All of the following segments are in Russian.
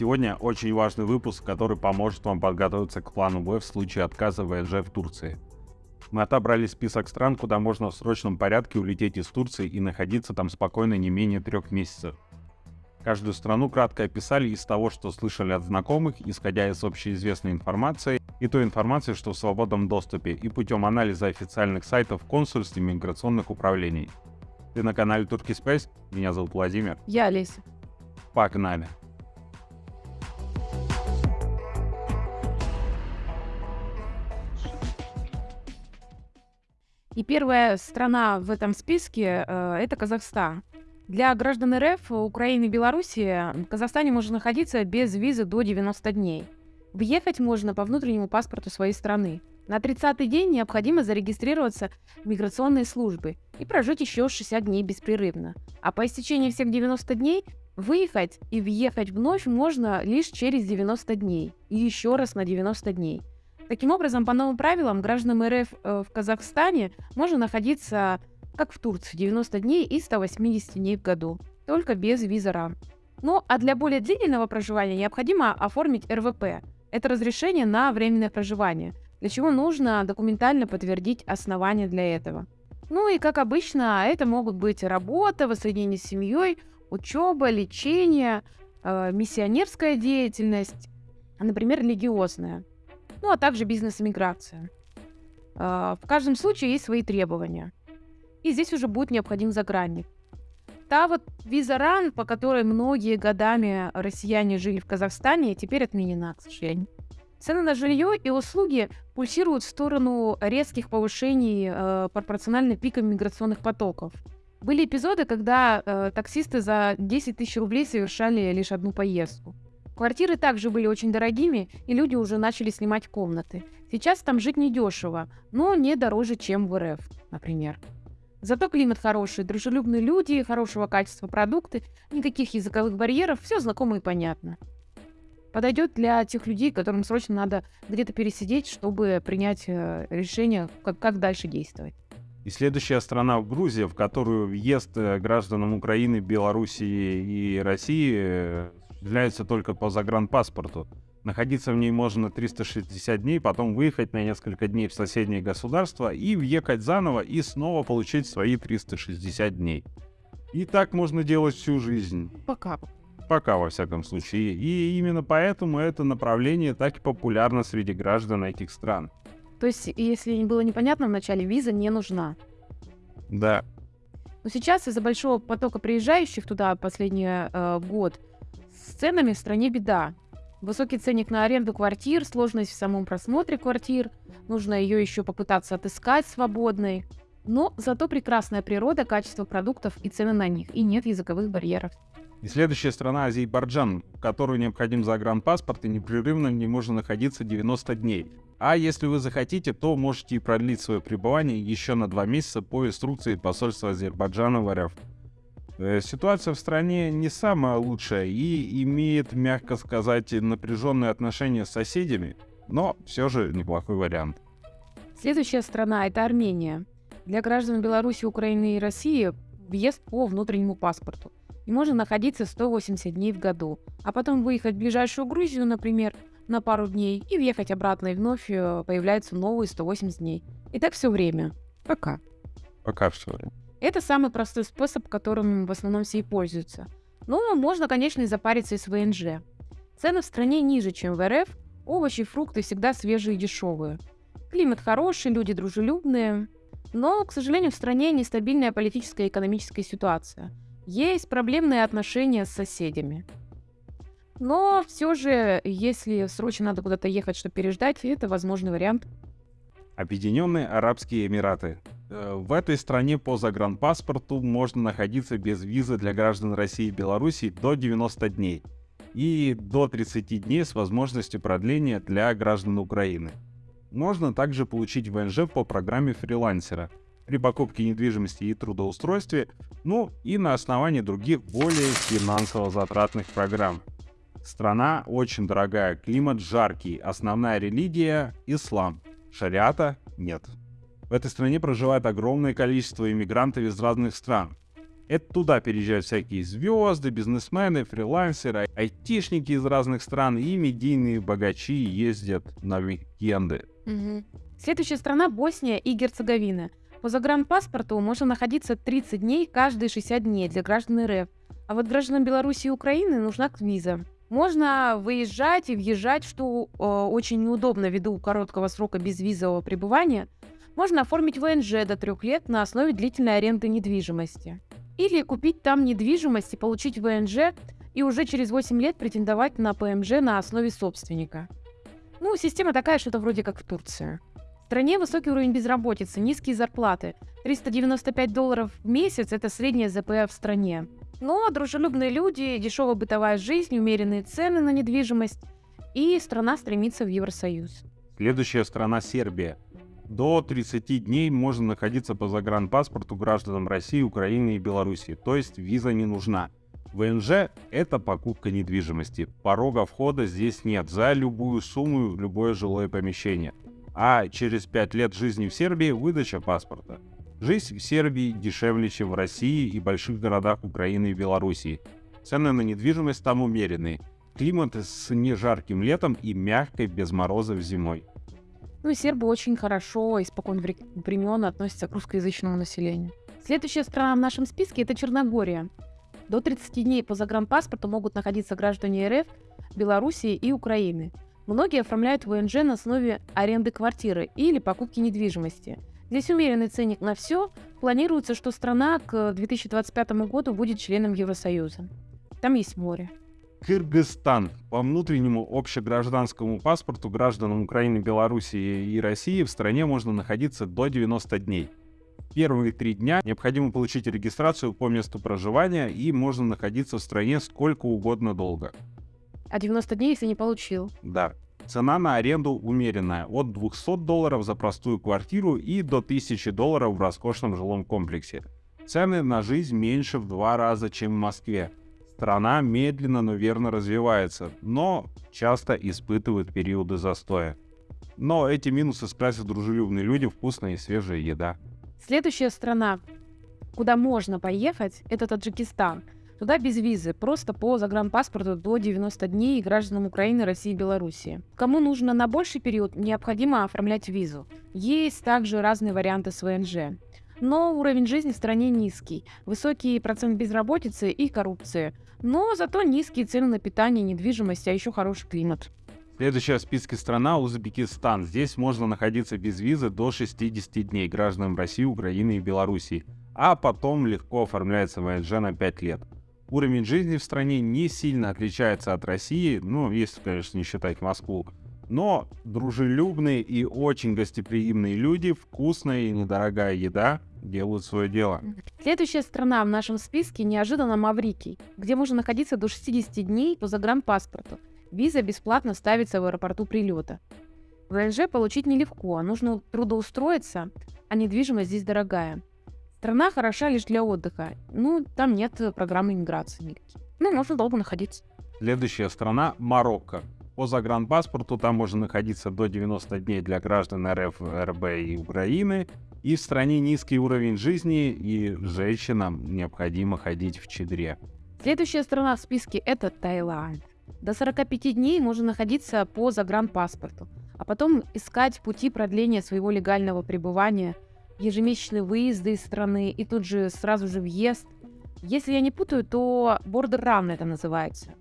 Сегодня очень важный выпуск, который поможет вам подготовиться к плану Б в случае отказа ВНЖ в Турции. Мы отобрали список стран, куда можно в срочном порядке улететь из Турции и находиться там спокойно не менее трех месяцев. Каждую страну кратко описали из того, что слышали от знакомых, исходя из общеизвестной информации, и той информации, что в свободном доступе, и путем анализа официальных сайтов консульств и миграционных управлений. Ты на канале Турки Space? Меня зовут Владимир. Я Олеся. Погнали! И первая страна в этом списке э, это Казахстан. Для граждан РФ, Украины и Беларуси в Казахстане можно находиться без визы до 90 дней. Въехать можно по внутреннему паспорту своей страны. На 30-й день необходимо зарегистрироваться в миграционные службы и прожить еще 60 дней беспрерывно. А по истечении всех 90 дней выехать и въехать вновь можно лишь через 90 дней и еще раз на 90 дней. Таким образом, по новым правилам, гражданам РФ э, в Казахстане можно находиться, как в Турции, 90 дней и 180 дней в году, только без виза. Ну, а для более длительного проживания необходимо оформить РВП. Это разрешение на временное проживание, для чего нужно документально подтвердить основания для этого. Ну и, как обычно, это могут быть работа, воссоединение с семьей, учеба, лечение, э, миссионерская деятельность, например, религиозная ну а также бизнес-иммиграция. А, в каждом случае есть свои требования. И здесь уже будет необходим загранник. Та вот виза РАН, по которой многие годами россияне жили в Казахстане, теперь отменена, к сожалению. Цены на жилье и услуги пульсируют в сторону резких повышений э, пропорционально пикам миграционных потоков. Были эпизоды, когда э, таксисты за 10 тысяч рублей совершали лишь одну поездку. Квартиры также были очень дорогими, и люди уже начали снимать комнаты. Сейчас там жить недешево, но не дороже, чем в РФ, например. Зато климат хороший, дружелюбные люди, хорошего качества продукты, никаких языковых барьеров, все знакомо и понятно. Подойдет для тех людей, которым срочно надо где-то пересидеть, чтобы принять э, решение, как, как дальше действовать. И следующая страна в Грузия, в которую въезд э, гражданам Украины, Белоруссии и России осуществляется только по загранпаспорту. Находиться в ней можно 360 дней, потом выехать на несколько дней в соседнее государство и въехать заново и снова получить свои 360 дней. И так можно делать всю жизнь. Пока. Пока, во всяком случае. И именно поэтому это направление так и популярно среди граждан этих стран. То есть, если не было непонятно, вначале виза не нужна. Да. Но сейчас из-за большого потока приезжающих туда последний э, год с ценами в стране беда. Высокий ценник на аренду квартир, сложность в самом просмотре квартир, нужно ее еще попытаться отыскать свободной. Но зато прекрасная природа, качество продуктов и цены на них, и нет языковых барьеров. И следующая страна Азербайджан, в которую необходим загранпаспорт и непрерывно не можно находиться 90 дней. А если вы захотите, то можете и продлить свое пребывание еще на два месяца по инструкции посольства Азербайджана в РФ. Э, ситуация в стране не самая лучшая и имеет, мягко сказать, напряженные отношения с соседями, но все же неплохой вариант. Следующая страна – это Армения. Для граждан Беларуси, Украины и России въезд по внутреннему паспорту. И можно находиться 180 дней в году, а потом выехать в ближайшую Грузию, например, на пару дней и въехать обратно, и вновь э, появляются новые 180 дней. И так все время. Пока. Пока все время. Это самый простой способ, которым в основном все и пользуются. Но можно, конечно, и запариться из ВНЖ. Цены в стране ниже, чем в РФ, овощи и фрукты всегда свежие и дешевые. Климат хороший, люди дружелюбные. Но, к сожалению, в стране нестабильная политическая и экономическая ситуация. Есть проблемные отношения с соседями. Но все же, если срочно надо куда-то ехать, чтобы переждать, это возможный вариант. Объединенные Арабские Эмираты. Э, в этой стране по загранпаспорту можно находиться без визы для граждан России и Беларуси до 90 дней и до 30 дней с возможностью продления для граждан Украины. Можно также получить ВНЖ по программе фрилансера при покупке недвижимости и трудоустройстве, ну и на основании других более финансово затратных программ. Страна очень дорогая, климат жаркий, основная религия – ислам, шариата – нет. В этой стране проживает огромное количество иммигрантов из разных стран. Это туда переезжают всякие звезды, бизнесмены, фрилансеры, айтишники из разных стран и медийные богачи ездят на уикенды. Мгм. Следующая страна Босния и Герцеговина. По загранпаспорту можно находиться 30 дней каждые 60 дней для граждан РФ. А вот гражданам Беларуси и Украины нужна виза. Можно выезжать и въезжать, что э, очень неудобно ввиду короткого срока безвизового пребывания. Можно оформить ВНЖ до трех лет на основе длительной аренды недвижимости. Или купить там недвижимость и получить ВНЖ и уже через 8 лет претендовать на ПМЖ на основе собственника. Ну, система такая, что-то вроде как в Турции. В стране высокий уровень безработицы, низкие зарплаты. 395 долларов в месяц – это средняя ЗП в стране. Но дружелюбные люди, дешевая бытовая жизнь, умеренные цены на недвижимость, и страна стремится в Евросоюз. Следующая страна Сербия. До 30 дней можно находиться по загранпаспорту гражданам России, Украины и Беларуси, то есть виза не нужна. ВНЖ – это покупка недвижимости. Порога входа здесь нет. За любую сумму любое жилое помещение. А через 5 лет жизни в Сербии – выдача паспорта. Жизнь в Сербии дешевле, чем в России и больших городах Украины и Белоруссии. Цены на недвижимость там умеренные. Климат с нежарким летом и мягкой без морозов зимой. Ну и сербы очень хорошо, испокон вре- времен относятся к русскоязычному населению. Следующая страна в нашем списке – это Черногория. До 30 дней по загранпаспорту могут находиться граждане РФ, Белоруссии и Украины. Многие оформляют ВНЖ на основе аренды квартиры или покупки недвижимости. Здесь умеренный ценник на все. Планируется, что страна к 2025 году будет членом Евросоюза. Там есть море. Кыргызстан. По внутреннему общегражданскому паспорту гражданам Украины, Белоруссии и России в стране можно находиться до 90 дней. Первые три дня необходимо получить регистрацию по месту проживания и можно находиться в стране сколько угодно долго. А 90 дней, если не получил. Да. Цена на аренду умеренная, от 200 долларов за простую квартиру и до 1000 долларов в роскошном жилом комплексе. Цены на жизнь меньше в два раза, чем в Москве. Страна медленно, но верно развивается, но часто испытывает периоды застоя. Но эти минусы скрасят дружелюбные люди, вкусная и свежая еда. Следующая страна, куда можно поехать, это Таджикистан. Туда без визы, просто по загранпаспорту до 90 дней гражданам Украины, России и Белоруссии. Кому нужно на больший период, необходимо оформлять визу. Есть также разные варианты с ВНЖ. Но уровень жизни в стране низкий, высокий процент безработицы и коррупции. Но зато низкие цены на питание, недвижимость, а еще хороший климат. Следующая в списке страна Узбекистан. Здесь можно находиться без визы до 60 дней гражданам России, Украины и Белоруссии, а потом легко оформляется ВНЖ на 5 лет. Уровень жизни в стране не сильно отличается от России, ну, если, конечно, не считать Москву. Но дружелюбные и очень гостеприимные люди, вкусная и недорогая еда делают свое дело. Следующая страна в нашем списке неожиданно Маврикий, где можно находиться до 60 дней по загранпаспорту. Виза бесплатно ставится в аэропорту прилета. ВНЖ получить нелегко, нужно трудоустроиться, а недвижимость здесь дорогая. Страна хороша лишь для отдыха, ну, там нет программы иммиграции никаких. Ну, можно долго находиться. Следующая страна Марокко. По загранпаспорту там можно находиться до 90 дней для граждан РФ, РБ и Украины. И в стране низкий уровень жизни, и женщинам необходимо ходить в чедре. Следующая страна в списке – это Таиланд. До 45 дней можно находиться по загранпаспорту, а потом искать пути продления своего легального пребывания, ежемесячные выезды из страны и тут же сразу же въезд. Если я не путаю, то border run это называется.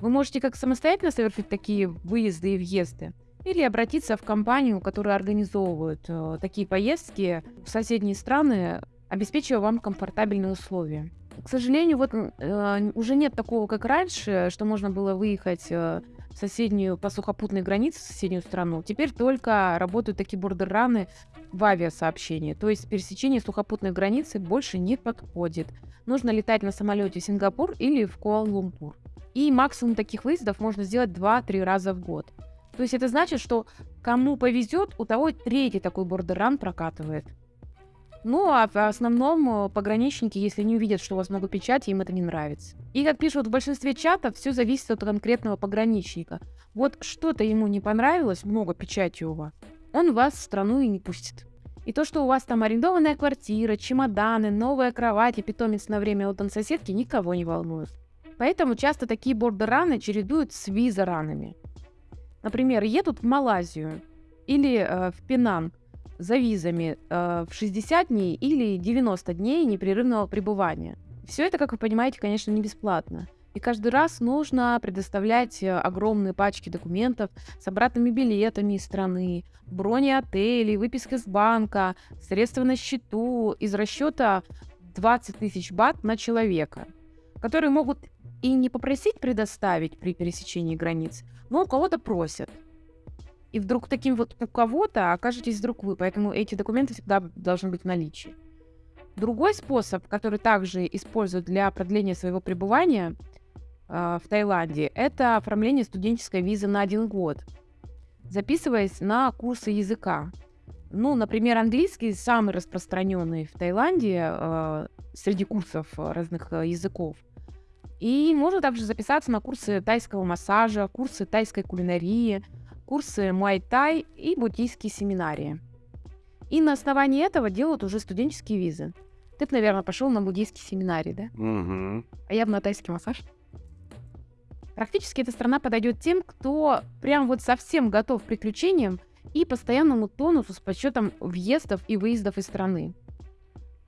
Вы можете как самостоятельно совершить такие выезды и въезды, или обратиться в компанию, которая организовывает э, такие поездки в соседние страны, обеспечивая вам комфортабельные условия. К сожалению, вот э, уже нет такого, как раньше, что можно было выехать э, в соседнюю по сухопутной границе, в соседнюю страну. Теперь только работают такие бордерраны в авиасообщении. То есть пересечение сухопутной границы больше не подходит. Нужно летать на самолете в Сингапур или в Куала-Лумпур. И максимум таких выездов можно сделать 2-3 раза в год. То есть это значит, что кому повезет, у того третий такой бордерран прокатывает. Ну, а в основном э, пограничники, если не увидят, что у вас много печати, им это не нравится. И, как пишут в большинстве чатов, все зависит от конкретного пограничника. Вот что-то ему не понравилось, много печати у вас, он вас в страну и не пустит. И то, что у вас там арендованная квартира, чемоданы, новая кровать и питомец на время отдан соседки, никого не волнует. Поэтому часто такие бордер-раны чередуют с виза-ранами. Например, едут в Малайзию или э, в Пенан за визами э, в 60 дней или 90 дней непрерывного пребывания. Все это, как вы понимаете, конечно, не бесплатно. И каждый раз нужно предоставлять э, огромные пачки документов с обратными билетами из страны, брони отелей, выписка с банка, средства на счету из расчета 20 тысяч бат на человека, которые могут и не попросить предоставить при пересечении границ, но у кого-то просят. И вдруг таким вот у кого-то окажетесь вдруг вы, поэтому эти документы всегда должны быть в наличии. Другой способ, который также используют для продления своего пребывания – в Таиланде, это оформление студенческой визы на один год, записываясь на курсы языка. Ну, например, английский самый распространенный в Таиланде э, среди курсов разных э, языков. И можно также записаться на курсы тайского массажа, курсы тайской кулинарии, курсы муай-тай и буддийские семинарии. И на основании этого делают уже студенческие визы. Ты, наверное, пошел на буддийский семинарий, да? Угу. А я бы на тайский массаж. Практически эта страна подойдет тем, кто прям вот совсем готов к приключениям и постоянному тонусу с подсчетом въездов и выездов из страны.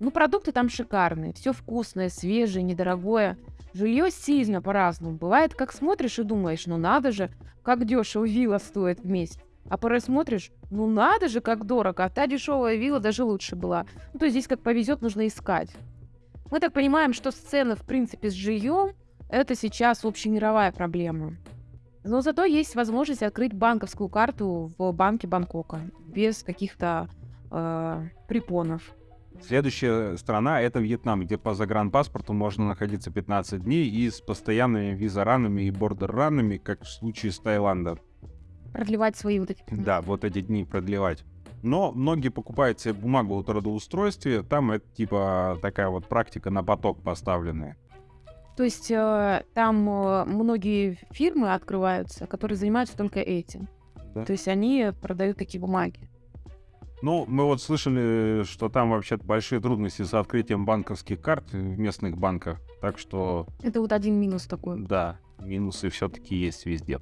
Ну, продукты там шикарные, все вкусное, свежее, недорогое. Жилье сильно по-разному. Бывает, как смотришь и думаешь, ну надо же, как дешево вилла стоит в месяц. А порой смотришь, ну надо же, как дорого, а та дешевая вилла даже лучше была. Ну, то есть здесь как повезет, нужно искать. Мы так понимаем, что сцены, в принципе, с жильем это сейчас общемировая проблема. Но зато есть возможность открыть банковскую карту в банке Бангкока без каких-то э, препонов. Следующая страна — это Вьетнам, где по загранпаспорту можно находиться 15 дней и с постоянными визаранами и бордер-ранами, как в случае с Таиландом. Продлевать свои вот эти... Да, вот эти дни продлевать. Но многие покупают себе бумагу о трудоустройстве, там это типа такая вот практика на поток поставленная. То есть э, там э, многие фирмы открываются, которые занимаются только этим. Да. То есть они продают такие бумаги. Ну, мы вот слышали, что там вообще большие трудности с открытием банковских карт в местных банках. Так что... Это вот один минус такой. Да, минусы все-таки есть везде.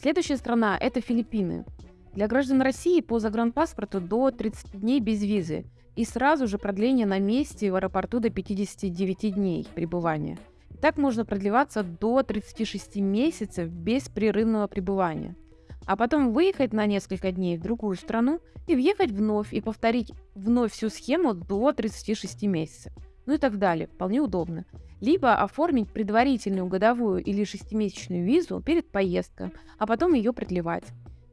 Следующая страна — это Филиппины. Для граждан России по загранпаспорту до 30 дней без визы и сразу же продление на месте в аэропорту до 59 дней пребывания — так можно продлеваться до 36 месяцев беспрерывного пребывания. А потом выехать на несколько дней в другую страну и въехать вновь и повторить вновь всю схему до 36 месяцев. Ну и так далее. Вполне удобно. Либо оформить предварительную годовую или шестимесячную визу перед поездкой, а потом ее продлевать.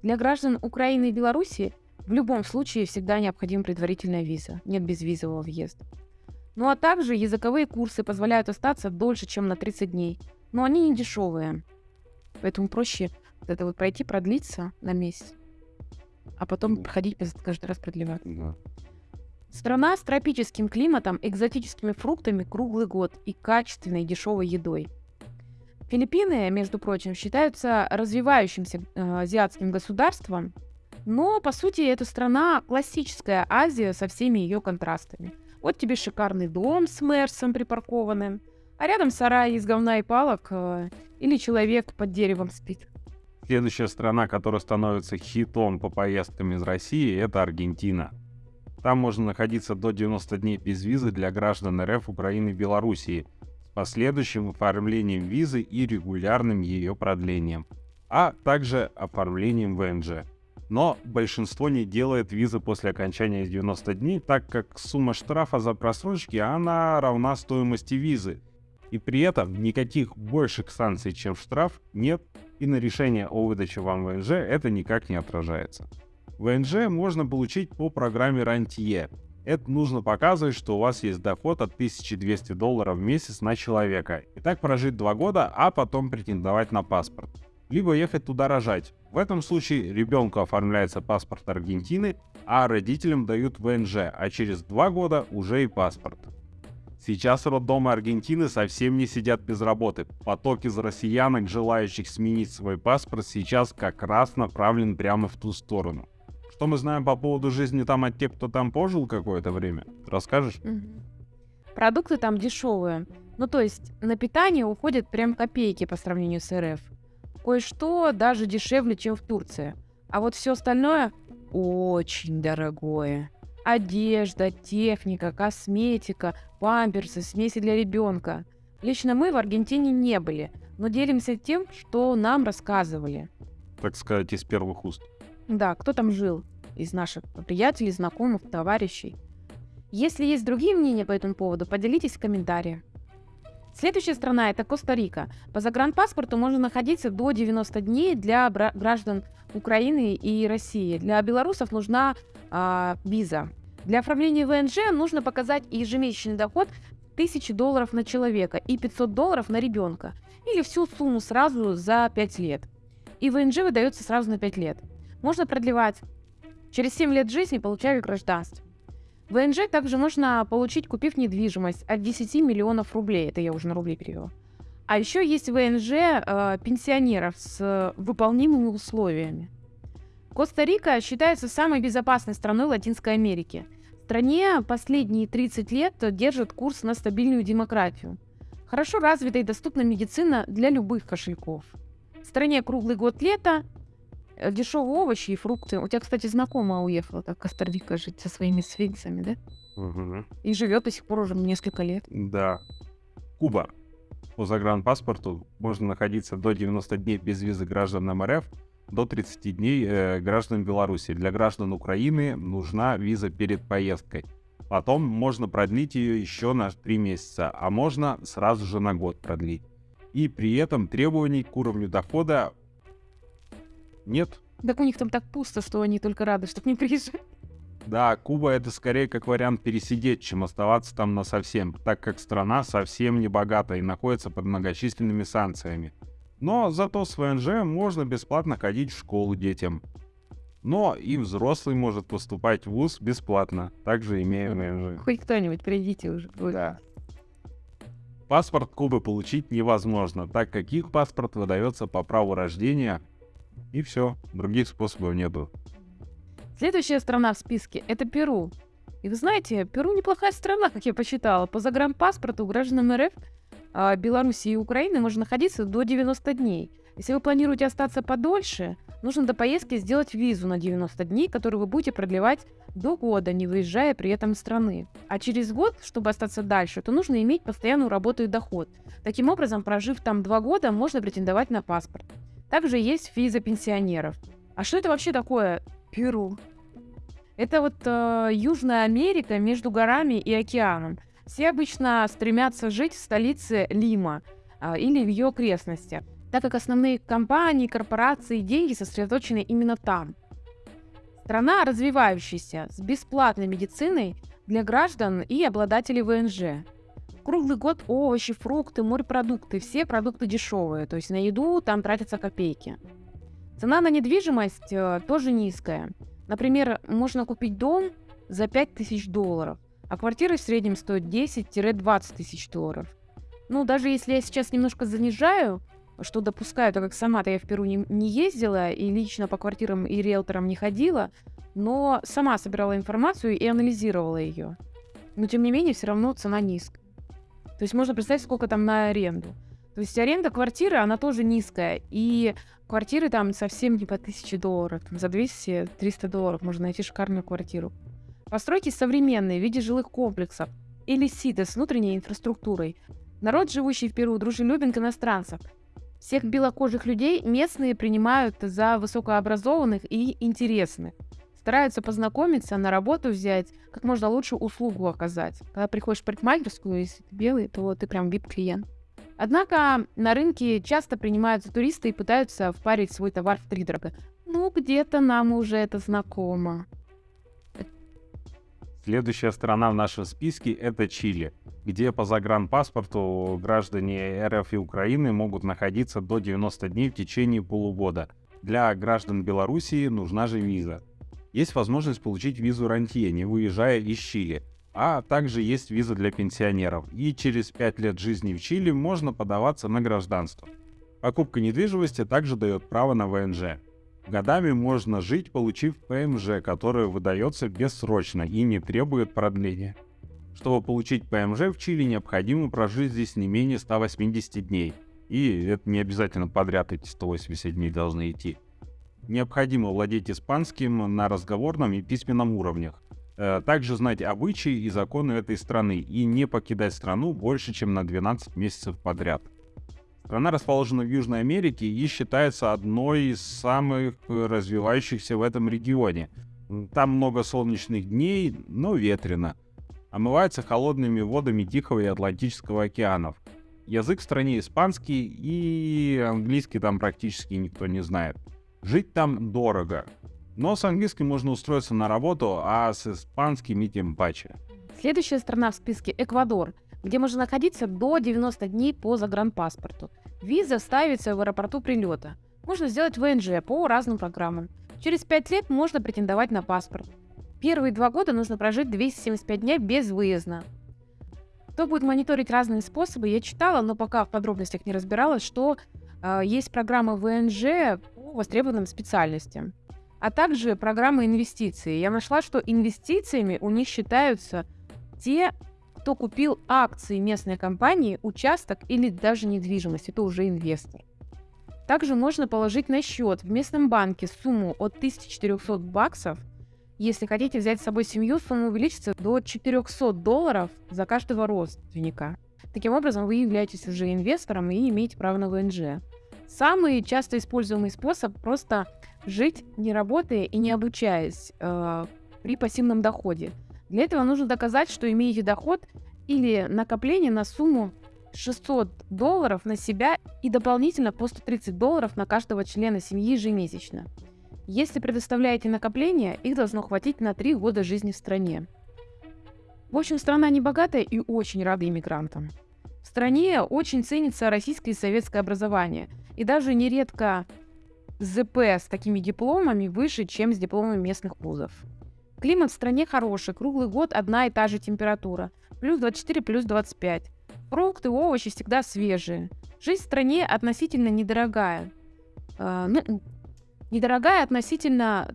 Для граждан Украины и Беларуси в любом случае всегда необходима предварительная виза. Нет безвизового въезда. Ну а также языковые курсы позволяют остаться дольше, чем на 30 дней. Но они не дешевые. Поэтому проще вот это вот пройти, продлиться на месяц. А потом проходить каждый раз продлевать. Да. Страна с тропическим климатом, экзотическими фруктами круглый год и качественной дешевой едой. Филиппины, между прочим, считаются развивающимся э, азиатским государством, но по сути это страна классическая Азия со всеми ее контрастами – вот тебе шикарный дом с Мерсом припаркованным, а рядом сарай из говна и палок э, или человек под деревом спит. Следующая страна, которая становится хитом по поездкам из России, это Аргентина. Там можно находиться до 90 дней без визы для граждан РФ, Украины и Белоруссии с последующим оформлением визы и регулярным ее продлением, а также оформлением ВНЖ. Но большинство не делает визы после окончания 90 дней, так как сумма штрафа за просрочки, она равна стоимости визы. И при этом никаких больших санкций, чем штраф, нет, и на решение о выдаче вам ВНЖ это никак не отражается. ВНЖ можно получить по программе Рантье. Это нужно показывать, что у вас есть доход от 1200 долларов в месяц на человека. И так прожить два года, а потом претендовать на паспорт либо ехать туда рожать. В этом случае ребенку оформляется паспорт Аргентины, а родителям дают ВНЖ, а через два года уже и паспорт. Сейчас роддомы Аргентины совсем не сидят без работы. Поток из россиянок, желающих сменить свой паспорт, сейчас как раз направлен прямо в ту сторону. Что мы знаем по поводу жизни там от тех, кто там пожил какое-то время? Расскажешь? Продукты там дешевые. Ну, то есть на питание уходят прям копейки по сравнению с РФ. Кое-что даже дешевле, чем в Турции. А вот все остальное очень дорогое. Одежда, техника, косметика, памперсы, смеси для ребенка. Лично мы в Аргентине не были, но делимся тем, что нам рассказывали. Так сказать, из первых уст. Да, кто там жил из наших приятелей, знакомых, товарищей. Если есть другие мнения по этому поводу, поделитесь в комментариях. Следующая страна – это Коста-Рика. По загранпаспорту можно находиться до 90 дней для граждан Украины и России. Для белорусов нужна а, виза. Для оформления ВНЖ нужно показать ежемесячный доход 1000 долларов на человека и 500 долларов на ребенка. Или всю сумму сразу за 5 лет. И ВНЖ выдается сразу на 5 лет. Можно продлевать. Через 7 лет жизни получаю гражданство. ВНЖ также можно получить, купив недвижимость от 10 миллионов рублей. Это я уже на рубли перевела. А еще есть ВНЖ э, пенсионеров с э, выполнимыми условиями. Коста-Рика считается самой безопасной страной Латинской Америки. В стране последние 30 лет держит курс на стабильную демократию. Хорошо развита и доступна медицина для любых кошельков. В стране круглый год лета, дешевые овощи и фрукты. У тебя, кстати, знакомая уехала так Коста-Рика жить со своими свинцами, да? И живет до сих пор уже несколько лет. Да. Куба. По загранпаспорту можно находиться до 90 дней без визы гражданам РФ, до 30 дней э, граждан Беларуси. Для граждан Украины нужна виза перед поездкой. Потом можно продлить ее еще на 3 месяца, а можно сразу же на год продлить. И при этом требований к уровню дохода нет. Так у них там так пусто, что они только рады, что к ним приезжают. Да, Куба это скорее как вариант пересидеть, чем оставаться там на совсем, так как страна совсем не богата и находится под многочисленными санкциями. Но зато с ВНЖ можно бесплатно ходить в школу детям. Но и взрослый может поступать в ВУЗ бесплатно, также имея ВНЖ. Хоть кто-нибудь, придите уже. Ой. Да. Паспорт Кубы получить невозможно, так как их паспорт выдается по праву рождения, и все, других способов нету. Следующая страна в списке – это Перу. И вы знаете, Перу неплохая страна, как я посчитала. По загранпаспорту гражданам РФ, а, Беларуси и Украины можно находиться до 90 дней. Если вы планируете остаться подольше, нужно до поездки сделать визу на 90 дней, которую вы будете продлевать до года, не выезжая при этом из страны. А через год, чтобы остаться дальше, то нужно иметь постоянную работу и доход. Таким образом, прожив там два года, можно претендовать на паспорт. Также есть виза пенсионеров. А что это вообще такое Перу? Это вот э, Южная Америка между горами и океаном. Все обычно стремятся жить в столице Лима э, или в ее окрестностях, так как основные компании, корпорации и деньги сосредоточены именно там. Страна развивающаяся, с бесплатной медициной для граждан и обладателей ВНЖ. Круглый год овощи, фрукты, морепродукты, все продукты дешевые, то есть на еду там тратятся копейки. Цена на недвижимость э, тоже низкая. Например, можно купить дом за 5000 долларов, а квартира в среднем стоит 10-20 тысяч долларов. Ну, даже если я сейчас немножко занижаю, что допускаю, так как сама-то я в Перу не, не ездила и лично по квартирам и риэлторам не ходила, но сама собирала информацию и анализировала ее. Но тем не менее, все равно цена низкая. То есть можно представить, сколько там на аренду. То есть аренда квартиры, она тоже низкая. И квартиры там совсем не по 1000 долларов. Там за 200-300 долларов можно найти шикарную квартиру. Постройки современные в виде жилых комплексов или ситы с внутренней инфраструктурой. Народ, живущий в Перу, дружелюбен к иностранцам. Всех белокожих людей местные принимают за высокообразованных и интересных. Стараются познакомиться, на работу взять, как можно лучше услугу оказать. Когда приходишь в парикмахерскую, если ты белый, то ты прям VIP-клиент. Однако на рынке часто принимаются туристы и пытаются впарить свой товар в втридорога. Ну, где-то нам уже это знакомо. Следующая страна в нашем списке это Чили, где по загранпаспорту граждане РФ и Украины могут находиться до 90 дней в течение полугода. Для граждан Белоруссии нужна же виза. Есть возможность получить визу рантье, не выезжая из Чили, а также есть виза для пенсионеров. И через 5 лет жизни в Чили можно подаваться на гражданство. Покупка недвижимости также дает право на ВНЖ. Годами можно жить, получив ПМЖ, которое выдается бессрочно и не требует продления. Чтобы получить ПМЖ в Чили, необходимо прожить здесь не менее 180 дней. И это не обязательно подряд эти 180 дней должны идти. Необходимо владеть испанским на разговорном и письменном уровнях. Э, также знать обычаи и законы этой страны и не покидать страну больше, чем на 12 месяцев подряд. Страна расположена в Южной Америке и считается одной из самых развивающихся в этом регионе. Там много солнечных дней, но ветрено – омывается холодными водами Тихого и Атлантического океанов. Язык в стране испанский и английский там практически никто не знает. Жить там дорого. Но с английским можно устроиться на работу, а с испанским и тем паче. Следующая страна в списке – Эквадор, где можно находиться до 90 дней по загранпаспорту. Виза ставится в аэропорту прилета. Можно сделать ВНЖ по разным программам. Через 5 лет можно претендовать на паспорт. Первые два года нужно прожить 275 дней без выезда. Кто будет мониторить разные способы, я читала, но пока в подробностях не разбиралась, что э, есть программа ВНЖ востребованным специальностям, а также программы инвестиций. Я нашла, что инвестициями у них считаются те, кто купил акции местной компании, участок или даже недвижимость. Это уже инвестор. Также можно положить на счет в местном банке сумму от 1400 баксов – если хотите взять с собой семью, сумма увеличится до 400 долларов за каждого родственника. Таким образом, вы являетесь уже инвестором и имеете право на ВНЖ. Самый часто используемый способ – просто жить, не работая и не обучаясь э, при пассивном доходе. Для этого нужно доказать, что имеете доход или накопление на сумму 600 долларов на себя и дополнительно по 130 долларов на каждого члена семьи ежемесячно. Если предоставляете накопления, их должно хватить на 3 года жизни в стране. В общем, страна не богатая и очень рада иммигрантам. В стране очень ценится российское и советское образование. И даже нередко ЗП с такими дипломами выше, чем с дипломами местных вузов. Климат в стране хороший, круглый год одна и та же температура. Плюс 24, плюс 25. Фрукты, овощи всегда свежие. Жизнь в стране относительно недорогая. Э, недорогая относительно,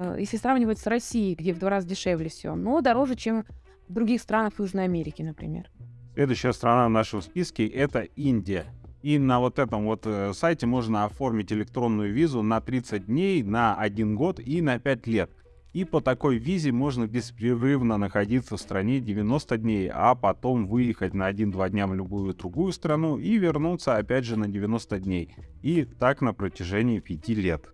э, если сравнивать с Россией, где в два раза дешевле все, но дороже, чем в других странах Южной Америки, например. Следующая страна в нашем списке — это Индия. И на вот этом вот э, сайте можно оформить электронную визу на 30 дней, на 1 год и на 5 лет. И по такой визе можно беспрерывно находиться в стране 90 дней, а потом выехать на 1-2 дня в любую другую страну и вернуться опять же на 90 дней. И так на протяжении 5 лет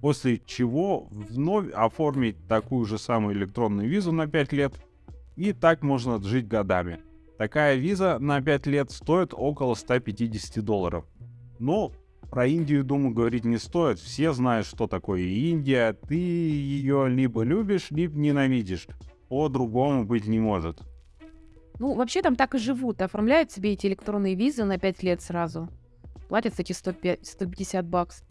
после чего вновь оформить такую же самую электронную визу на 5 лет, и так можно жить годами. Такая виза на 5 лет стоит около 150 долларов. Но про Индию, думаю, говорить не стоит. Все знают, что такое Индия. Ты ее либо любишь, либо ненавидишь. По-другому быть не может. Ну, вообще там так и живут. Оформляют себе эти электронные визы на 5 лет сразу. Платят эти 105, 150 баксов.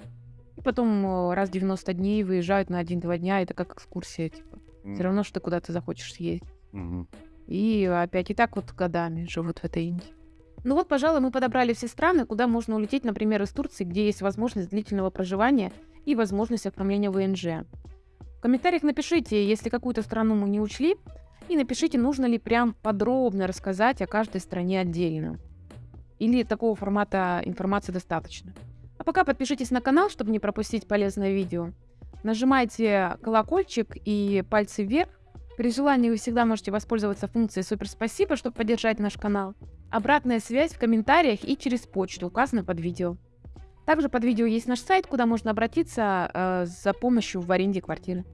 И потом э, раз в 90 дней выезжают на 1-2 дня, это как экскурсия, типа. Mm. Все равно, что ты куда-то захочешь съездить. Mm-hmm. И опять и так вот годами живут в этой Индии. Ну вот, пожалуй, мы подобрали все страны, куда можно улететь, например, из Турции, где есть возможность длительного проживания и возможность оформления ВНЖ. В комментариях напишите, если какую-то страну мы не учли, и напишите, нужно ли прям подробно рассказать о каждой стране отдельно. Или такого формата информации достаточно. А пока подпишитесь на канал, чтобы не пропустить полезное видео. Нажимайте колокольчик и пальцы вверх. При желании вы всегда можете воспользоваться функцией «Супер спасибо», чтобы поддержать наш канал. Обратная связь в комментариях и через почту, указанную под видео. Также под видео есть наш сайт, куда можно обратиться э, за помощью в аренде квартиры.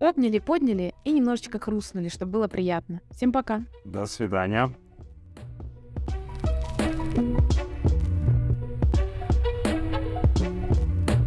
Обняли, подняли и немножечко хрустнули, чтобы было приятно. Всем пока. До свидания.